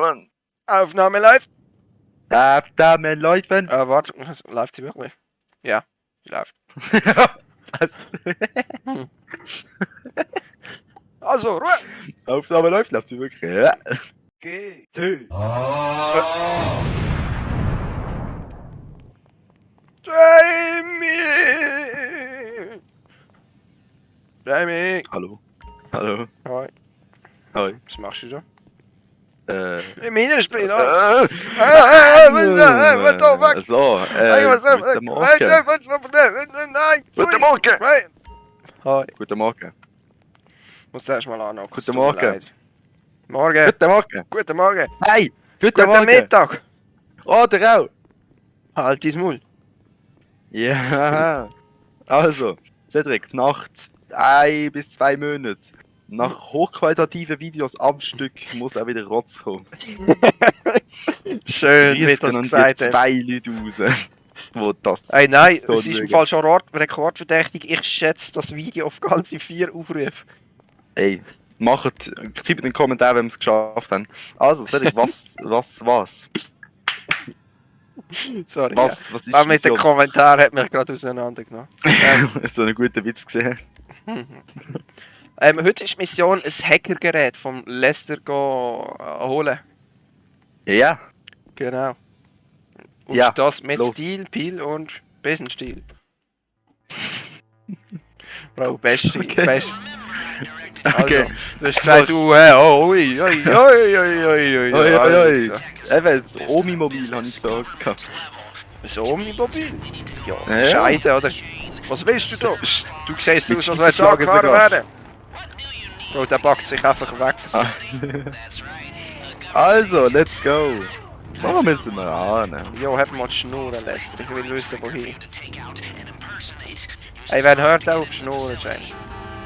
Mann. Aufnahme live. Aufnahme läufen. Äh, warte, läuft sie wirklich? Ja, sie läuft. Was? Also, Ruhe! Aufnahme läuft, läuft sie wirklich. Ja. Geh. Jamie! Jamie! Hallo. Hallo. Hoi, Hoi. was machst du da? Äh. Im Minenspiel, oh! Äh, So, äh, was da? guten Morgen. Hey, was da? Nein! Guten Morgen. Hoi. Guten Morgen. Muss erst mal anhocken. Guten tut mir Morgen. Morgen. Guten Morgen. Guten Morgen. Hey, guten, Guten Morgen. Mittag. Oh, der auch. Halt dein Maul. Ja. Also, Cedric, nach ein bis zwei Monaten, nach hochqualitativen Videos am Stück, muss auch wieder Rotz kommen. Schön, wie das gesagt hast. zwei Leute raus, wo das Ey, nein, so es ist im mögen. Fall schon Rekord- rekordverdächtig. Ich schätze das Video auf ganze vier Aufrufe. Ey, macht, schreibt den Kommentaren, wenn wir es geschafft haben. Also, Cedric, was, was, was? Sorry. Was, was ist Ja. Aber mit den Mission? Kommentaren hat mich gerade auseinandergenommen. Hast du einen guten Witz gesehen? Ähm, heute ist die Mission, ein Hackergerät vom Lester go, äh, holen. Ja, ja. Genau. Und Ja, das mit los. Stil, Pil und Besenstiel. Bro, beste, Okay. best. Also, Okay. du hast gesagt, du, äh, oh, ui, ui, ui, ui, ui, ui, Oi, oi, oi. Also, Eben, das Omi-Mobil habe ich gesagt. Ein Omnimobil? Ja, Ja, ja. Scheide, oder? Was willst du da? Du siehst aus, als würdest du angefahren werden. Bro, der packt sich einfach weg. Ah. Also, let's go. Wo müssen wir an? Jo, hab mal die Schnurren, Lester. Ich will wissen, wohin. Ey, wer hört auf Schnurren, Jamie?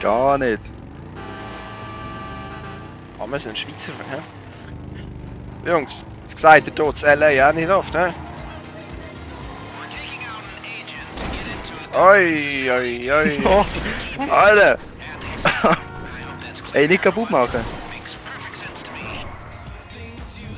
Gar nicht. Ah, wir sind Schweizer, hä? Jungs, das gesagt, der tut LA auch nicht oft, hä? Oi, oi, oi. Oh, Alter! Ey, nicht kaputt machen.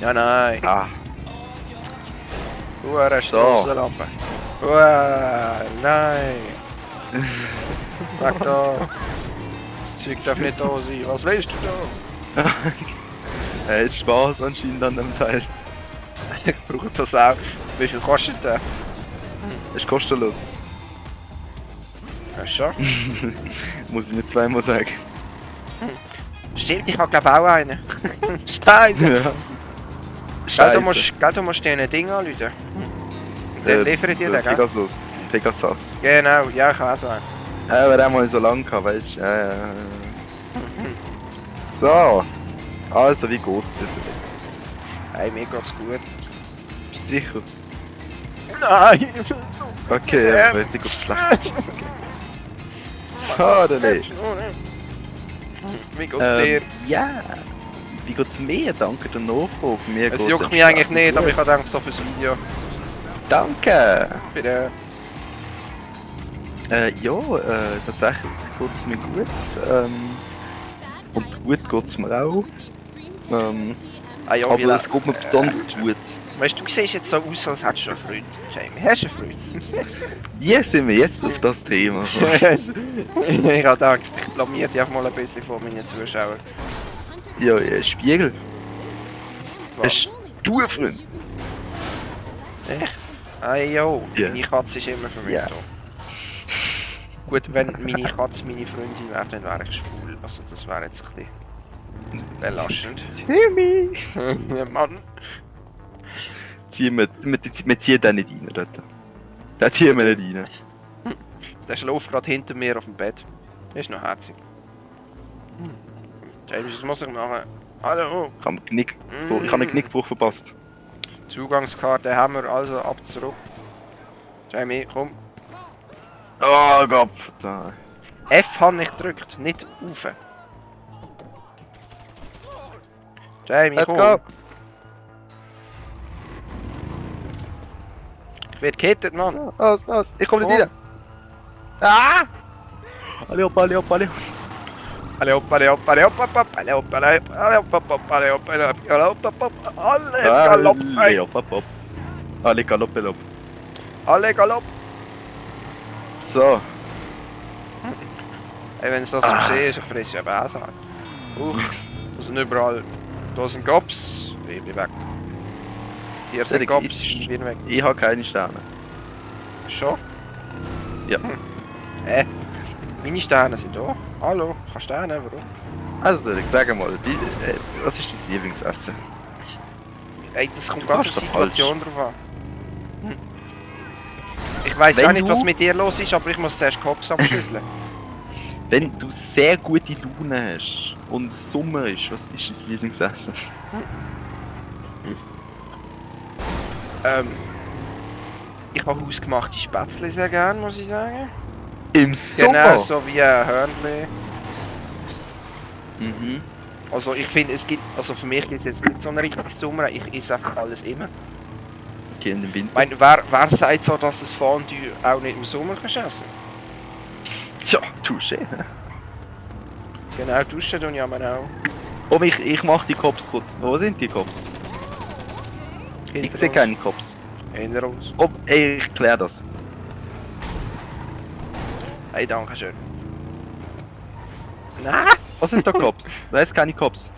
Ja, nein. Ah, Hure So. Strassenlampe. Uah, nein. Weg da. Das Zeug darf nicht da sein. Was willst du da? er hat Spaß anscheinend an dem Teil. Ich brauche das auch. Wie viel kostet der? Ist kostenlos. Ja, schon. Muss ich nicht zweimal sagen. Stimmt, ich habe glaube auch einen. Stein. Ja. Gell, du musst, gell, du musst dir ein Ding anrufen. Dann Äh, liefere ich dir den, gell? Pegasus. Pegasus. Genau, ja, ich habe auch so einen. Ja, aber den mal so lang gehabt, weißt du? Ja, ja. So. Also, wie geht's dir so? Hey, mir geht's gut. Bist du sicher? Nein! Okay, Ja. aber dir geht's schlecht. So, dann. Wie geht's dir? Ähm, ja. Wie geht's mir? Danke der Nachfrage. Mir Es juckt mich eigentlich nicht, aber ich habe gedacht, so fürs Video. Danke. Bitte. Äh, ja, äh, tatsächlich geht's mir gut. Ähm, und gut geht's mir auch. Ähm, Ah ja, aber es geht mir besonders gut. Weißt du, du siehst jetzt so aus, als hättest du einen Freund. Jamie, hast du einen Freund? Wie sind wir jetzt auf das Thema? ich habe gedacht, ich blamier dich auch mal ein bisschen vor meinen Zuschauern. ja, ja, Spiegel. Was? Hast du einen Freund? Echt? Ah jo, Ja. meine Katze ist immer für mich Ja. da. Gut, wenn meine Katze meine Freundin wäre, dann wäre ich schwul. Also das wäre jetzt ein bisschen belastend. Timmy! Ja, Mann. Ziehen wir, wir, wir ziehen den nicht rein dort. Den ziehen wir nicht rein. Der schläft gerade hinter mir auf dem Bett. Der ist noch herzig. Hm. James, was muss ich machen? Hallo, Ich habe einen Knick, ich habe einen Knickbruch verpasst. Zugangskarte haben wir also ab zurück. Jamie, komm. Oh Gott, da. F habe ich gedrückt, nicht auf. Let's go! Ich werde gekettet, Mann. Los, los, ich komme nicht Oh. rein. Ah! Alle hopp, alle hopp, alle hopp. Alle hopp, alle hopp, alle hopp, hopp, hopp, alle hopp, alle hopp, alle hopp, hopp, hopp, alle hopp, alle hopp, alle hopp, hopp, hopp, alle Galopp, Alle, hopp. Alle Galopp, Galopp. alle Galopp. So, Ey, wenn es das so sehe, ich fresse ja Bäse. Huch, da sind überall, da sind Gops, ich bin weg. Hier sind Cedric, Gops, ist- ich bin weg. ich habe keine Sterne. Schon? Ja. Hm. Äh, meine Sterne sind da. Hallo, kannst Sterne, warum? Also, ich sage mal, wie, äh, was ist dein Lieblingsessen? Ey, das kommt ganz auf die falsch. Situation drauf an. Hm. Ich weiß auch nicht, was mit dir los ist, aber ich muss zuerst Kopf abschütteln. Wenn du sehr gute Laune hast und es Sommer ist, was ist dein Lieblingsessen? ähm, ich habe hausgemachte Spätzle sehr gern, muss ich sagen. Im Sommer? Genau, so wie ein Hörnli. Mhm. Also ich finde, es gibt, also für mich ist es jetzt nicht so ein richtiges Sommer, ich esse einfach alles immer. Okay, in den Ich Winter. meine, wer, wer sagt so, dass das Fondue auch nicht im Sommer kannst essen Tja, touché. Genau, duschen tun ja man auch. Oh, ich, ich mach die Cops kurz. Wo sind die Cops? Ich Hinter sehe uns. keine Cops. Hinter uns. Oh, ey, ich klär das. Hey, danke schön. Nein! Was sind da Cops? Da ist keine Cops.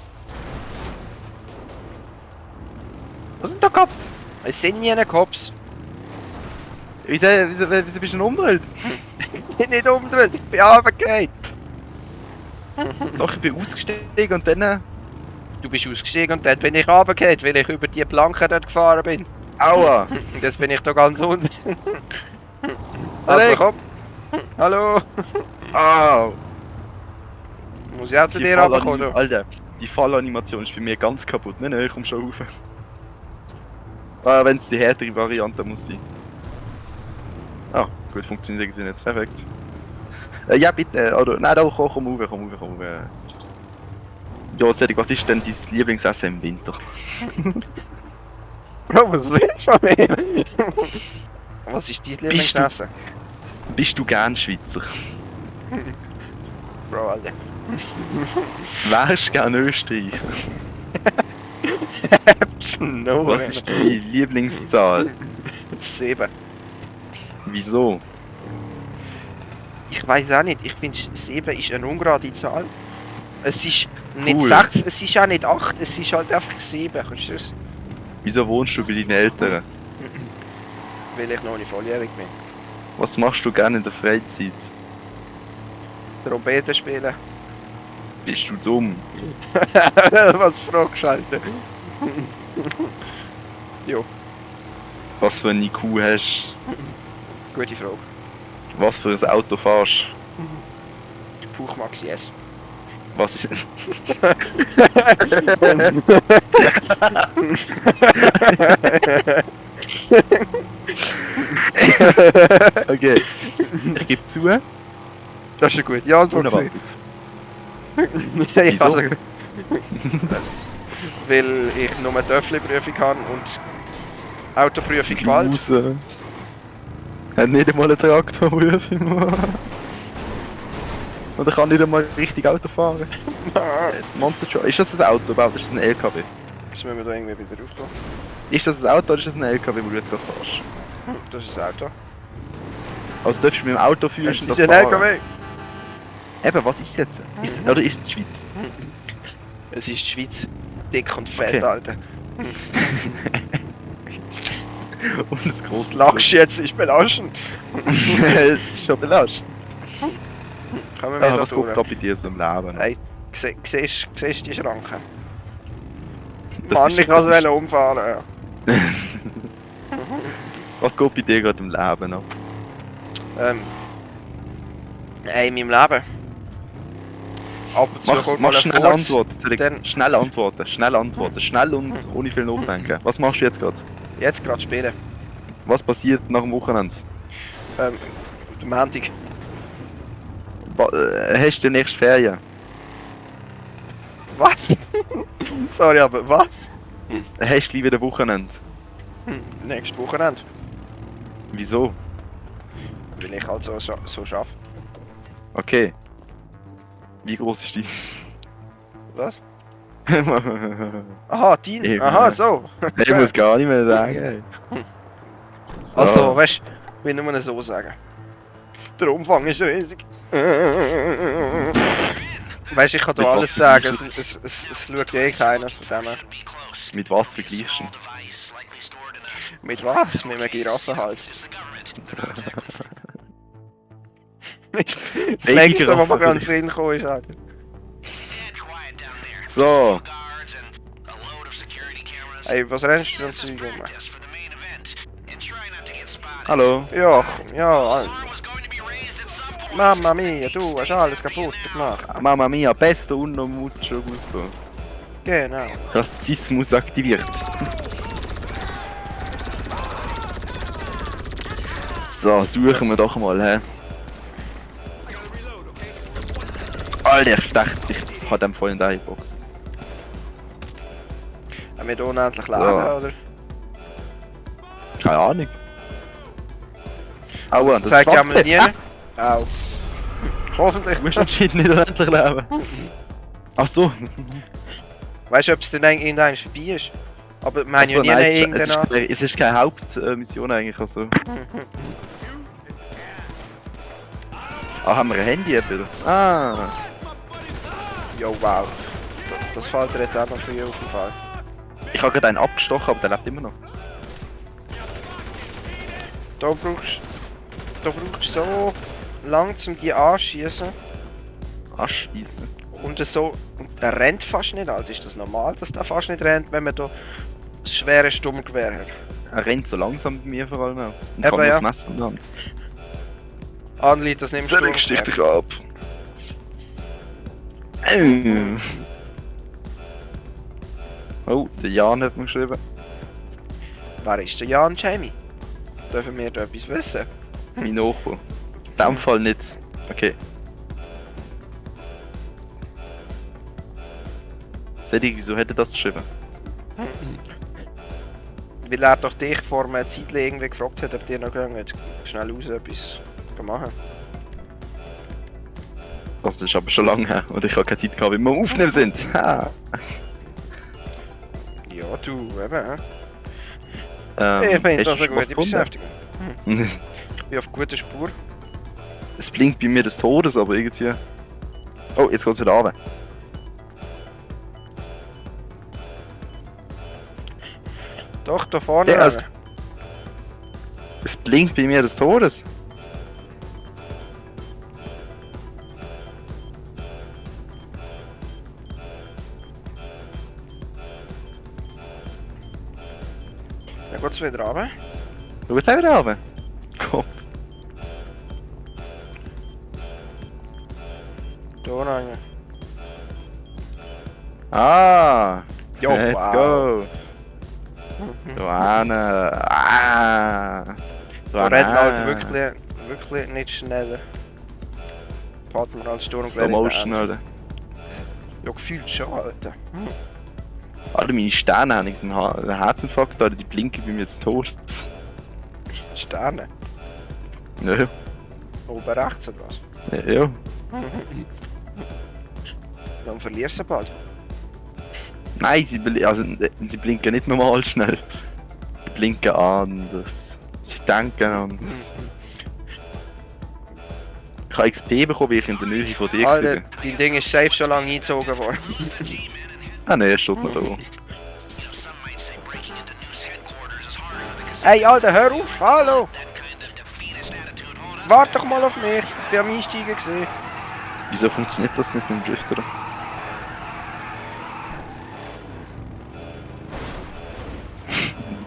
Was sind da Cops? Es sind nie Cops. Wieso, wieso, wieso bist du denn umgedreht? Ich bin nicht umgedreht, ich bin runtergefallen. Doch, ich bin ausgestiegen und dann... äh, Du bist ausgestiegen und dann bin ich runtergefallen, weil ich über die Planke dort gefahren bin. Aua! Und jetzt bin ich da ganz unten. Hallo. Also komm. Hallo. Au! Muss ich auch zu Die dir runterkommen? Alter, die Fallanimation ist bei mir ganz kaputt. Nein, nein, ich komm schon rauf. Ah, wenn es die härtere Variante muss sein. Gut, funktioniert irgendwie nicht. Perfekt. Äh, ja, bitte. Oder, nein, doch, komm, komm rauf, komm rauf, komm rauf. Ja, Cedric, was ist denn dein Lieblingsessen im Winter? Bro, was willst du von mir? was ist dein Lieblingsessen? Bist du gern Schweizer? Bro, Alter. Wärst du gern Österreicher? No, Was ist deine Lieblingszahl? Sieben. Wieso? Ich weiß auch nicht. Ich finde, 7 ist eine ungerade Zahl. Es ist nicht Cool. 6, es ist auch nicht 8, es ist halt einfach 7. Verstehst Wieso wohnst du bei deinen Eltern? du? Weil ich noch nicht volljährig bin. Was machst du gerne in der Freizeit? Trompete spielen. Bist du dumm? Was fragst du, Alter? jo, Was für ein IQ hast gute Frage. Was für ein Auto fährst Puchmax, yes. Was ist. okay. Ich gebe zu. Das ist eine gute Antwort. Unerwartet. ja, Wieso? weil ich nur eine Töffli-Prüfung habe und Autoprüfung bald. Raus. Hat nicht einmal einen Traktorprüfung. Oder kann nicht einmal richtig Auto fahren. Monster Truck. Ist das ein Auto überhaupt? Ist das ein LKW? Jetzt müssen wir da irgendwie wieder raufgehen. Ist das ein Auto oder ist das ein LKW, wo du jetzt gerade fährst? Das ist ein Auto. Also darfst du mit dem Auto führen und ist das ein? LKW. Eben, was ist jetzt? Ist, oder ist es die Schweiz? Es ist die Schweiz. Dick und fett, Okay. Alter. Und das große du jetzt? Ist belastend. Es ist schon belastend. Kommen wir Ah, wieder was guckt da bei dir so im Leben? Hey, sie- siehst du die Schranke? Das Mann, ist- ich kann es umfahren. Ja. Was geht bei dir gerade im Leben ab? Ähm. Hey, in meinem Leben. Ab und zu Mach, kommt mach schnell. Antworten. Ich- Schnell antworten, schnell antworten, schnell und ohne viel nachdenken. Was machst du jetzt gerade? Jetzt gerade spielen. Was passiert nach dem Wochenende? Ähm, Montag. Äh, Hast du demnächst Ferien? Was? Sorry, aber was? Hast du wieder Wochenende? Hm, Nächstes Wochenende. Wieso? Weil ich halt so, so, so schaffe. Okay. Wie groß ist die? Was? Aha, dein? Eben. Aha, so. ich muss gar nicht mehr sagen. So. Also, weißt du, will nur so sagen. Der Umfang ist riesig. Weißt du, ich kann da alles sagen, es, es, es, es schaut eh keiner von dem. Mit was vergleichst du? Mit was? Mit einem Giraffenhals. das nächste, was mir gerade in den Sinn gekommen ist, Alter. So, Ey, was rennst du denn zu rum? hallo. Ja, ja. Mamma mia, du hast alles kaputt gemacht. Mamma mia, pesto uno mucho gusto. Genau. Rassismus aktiviert. So, suchen wir doch mal, hä? Alter, ich dachte, ich hab dem vorhin da geboxt. Haben wir hier unendlich So. Leben, oder? Keine Ahnung. Also, Aua, das zeigt ja mal nie. Au. Hoffentlich. Du musst anscheinend nicht unendlich leben. Ach so. Weißt du, ob es denn irgendwann vorbei ist? Aber wir haben Ach so, ja nie nein, es, ist, es, ist, es ist keine Hauptmission eigentlich. Also. Ah, haben wir ein Handy? Ah. Jo, wow. Da- Das fällt dir jetzt auch noch früh auf den Fall. Ich habe gerade einen abgestochen, aber der lebt immer noch. Da brauchst da brauchst du so lang, um die anschießen Aschießen. und so. Und er rennt fast nicht, Alter. Ist das normal, dass der fast nicht rennt, wenn man da das schwere Sturmgewehr hat? Er rennt so langsam bei mir vor allem auch. Und Eben, kann ja. das Messer in der Hand. Anli, das nimmst du. Stich dich ab. Oh, der Jan hat mir geschrieben. Wer ist der Jan Jamie? Dürfen wir da etwas wissen? Mein Nachbar. In dem Fall nicht. Okay. Selig, wieso hätte das geschrieben? Weil er doch dich vor einer Zeit irgendwie gefragt hat, ob dir noch gegangen schnell raus etwas machen. Das ist aber schon lange her und ich habe keine Zeit gehabt, wie wir am Aufnehmen sind. Ha. Ja, du, eben. hä? Ähm, ich finde das eine gute? Beschäftigung. Ich bin auf guter Spur. Es blinkt bei mir des Todes, aber irgendwie... Oh, jetzt geht's wieder runter. Doch, da vorne. Der rein. ist- Es blinkt bei mir des Todes. Dann geht's wieder runter. Schau jetzt auch wieder runter. Kopf. Da rein. Ah! Jo, let's wow. go! Da hinten. Ah! Da rennt man halt wirklich, wirklich nicht schneller. Fährt man als Sturmgewehr Slow in den Motion, Arsch. Alter. Ja, gefühlt schon, Alter. Alter, meine Sterne haben jetzt einen, Ha- einen Herzinfarkt, Alter, die blinken bei mir Todes. Die Sterne. Ja, Oben rechts oder was? ja. ja. Dann verlierst du bald. Nein, sie, bl also, sie blinken nicht normal schnell. Die blinken anders. Sie denken anders. Ich habe XP bekommen, weil ich in der Nähe von dir Alter, war. dein Ding ist safe schon lange eingezogen worden. Ah ne, er steht noch da. Hey, Alter, hör auf! Hallo! Warte doch mal auf mich! Ich bin am Einsteigen gesehen. Wieso funktioniert das nicht mit dem Drifter?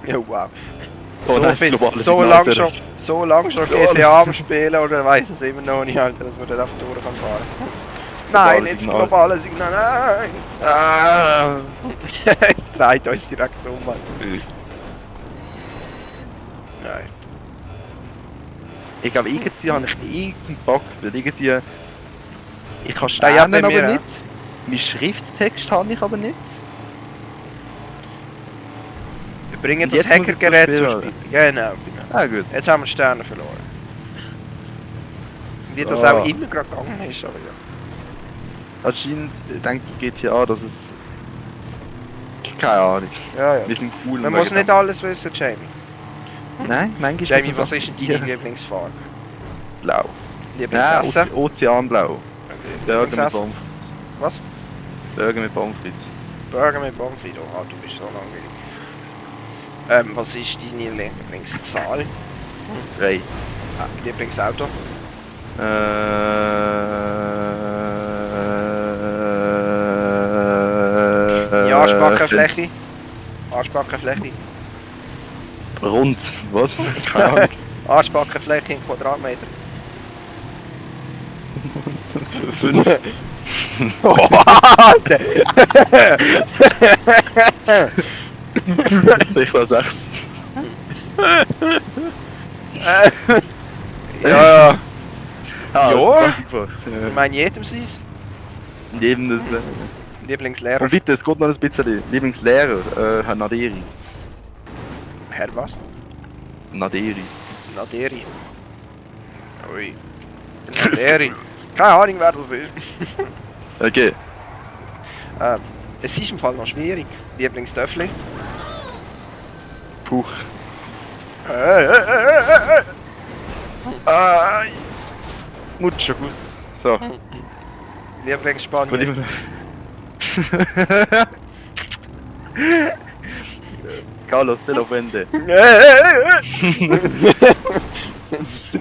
Ja, wow. Oh, so, viel, so lang schon, so lang schon GTA am Spielen oder weiss es immer noch nicht, Alter, dass man dort einfach durch kann fahren. Nein, jetzt Signal. globale Signal, nein! Ah. Jetzt dreht uns direkt um, Alter. Nein. Ich glaube, irgendwie habe ich irgendeinen Bug, weil irgendwie... Ich kann Sterne aber mir, nicht. Mein Schrifttext habe ich aber nicht. Wir bringen das Hackergerät zum zum Spiel, Spiel. Genau, genau. Ah gut. Jetzt haben wir Sterne verloren. Wie das So. auch immer gerade gegangen ist, aber ja. Anscheinend denkt GTA, dass es... Keine Ahnung. Ja, ja. Wir sind cool. Man muss nicht alles wissen, Jamie. Nein, manchmal Jamie, muss man was ist denn deine. Lieblingsfarbe? Blau. Lieblingsessen? Oze Ozeanblau. Burger mit? Pommes Was? Burger mit Pommes frites. Burger mit Pommes frites. Oh, du bist so langweilig. Ähm, was ist deine Lieblingszahl? Drei. Ah, Lieblingsauto? Äh... Ja, Ansprachenfläche? Ansprachenfläche? Rund. Was? Keine Ahnung. Ansprachenfläche in Quadratmeter. Fünf. Ich war sechs. ja, ja. Ah, Ja. einfach. Ich meine, jedem seins. Neben das. Äh, Lieblingslehrer. und bitte, es geht noch ein bisschen. Lieblingslehrer, äh, Herr Naderi. Herr was? Naderi. Naderi. Ui. Der Naderi. Keine Ahnung, wer das ist. Okay. ähm, es ist im Fall noch schwierig. Lieblingstöffli. Puh. Äh, äh, äh, äh, äh. Ah, Mucho Gust. So. Lieblingsspanien. Carlos de la Fuente.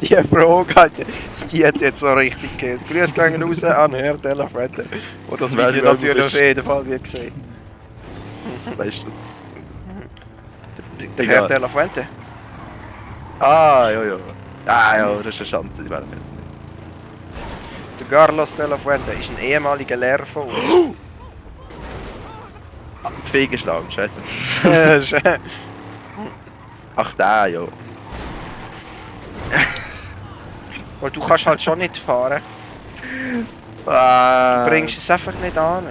die Frage, Alter, die hat jetzt so richtig gehört. Grüß gehen raus an Herr Delafrente. Und das Video du natürlich auf jeden Fall wie gesehen. Weißt du das? Der. Herr Delafuente. Ah, ja, ja. Ah, ja, das ist eine Chance, die werden wir jetzt nicht. Der Carlos Delafuente ist ein ehemaliger Lehrer von uns. Fehlgeschlagen, scheiße. Ach, da, ja. Und du kannst halt schon nicht fahren. Ah. Du bringst es einfach nicht an.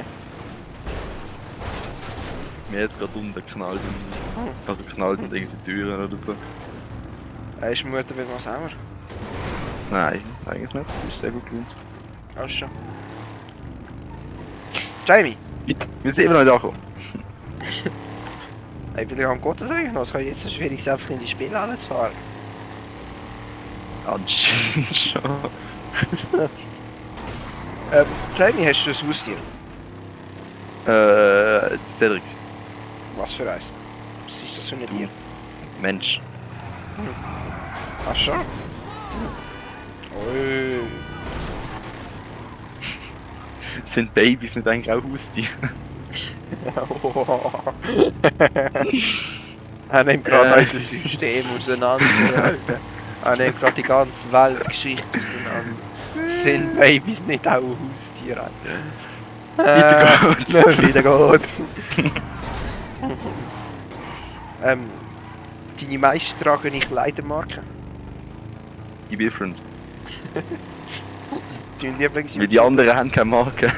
Mir jetzt gerade unten knallt im Haus. Also knallt und irgendwie Türen oder so. Äh, ist Mutter wieder mal sauer? Nein, eigentlich nicht. Das ist sehr gut gelohnt. Alles schon. Jamie, Wir sind immer noch angekommen. ey, wie lange geht das eigentlich noch? Es kann jetzt so schwierig einfach in die Spielhalle zu fahren. Anscheinend schon. Ähm, Jamie, hast du ein Haustier? Äh, Cedric. Was für eins? Was ist das für ein Tier? Mensch. Ach schon? Ui. Sind Babys nicht eigentlich auch Haustiere? er nimmt gerade Äh. unser System auseinander. Alter. er nimmt gerade die ganze Weltgeschichte auseinander. Sind Babys nicht auch Haustiere? Alter? Weiter geht's. Äh, Wieder geht's. ähm, deine meisten tragen ich Leitermarken. Die Bierfreund. Dein Lieblings Weil die anderen haben keine Marke.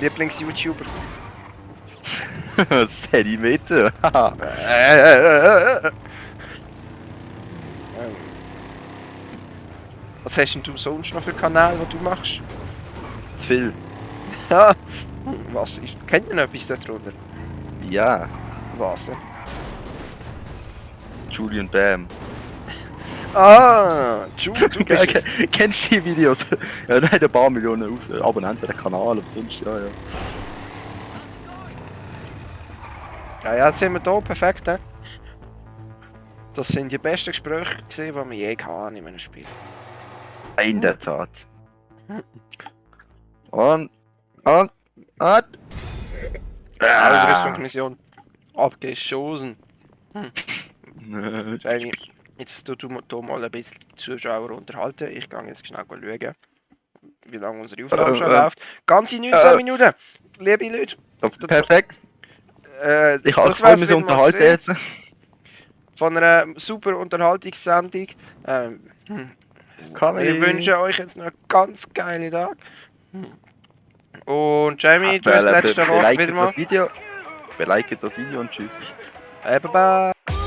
Lieblings-YouTuber. Ähm, Was hast denn du sonst noch für Kanäle, die du machst? Zu viel. Was ist? Kennt man noch etwas darunter? Ja. Was denn? Julian Bam. Ah, Ju, du bist Kennst du die Videos? Ja, der hat ein paar Millionen äh, Abonnenten, der Kanal, aber sonst, ja, ja. Ja, ja, jetzt sind wir hier, perfekt. He? Das sind die besten Gespräche, gewesen, die wir je hatten in einem Spiel. In der Tat. Und, und, und. Ah. Ausrüstungsmission abgeschossen. Jamie, jetzt tu du mal ein bisschen die Zuschauer unterhalten. Ich gehe jetzt schnell schauen, wie lange unsere Aufnahme Äh, schon äh. läuft. Ganze 19 Äh. Minuten. Liebe Leute, Perfekt. äh, Ich habe das alles mal unterhalten jetzt. von einer super Unterhaltungssendung. Ähm, hm, wir wünschen euch jetzt noch einen ganz geilen Tag. Und Jamie, du hast das letzte Wort wieder mal. das Video. Beleidigt das Video und tschüss. Äh, bye bye.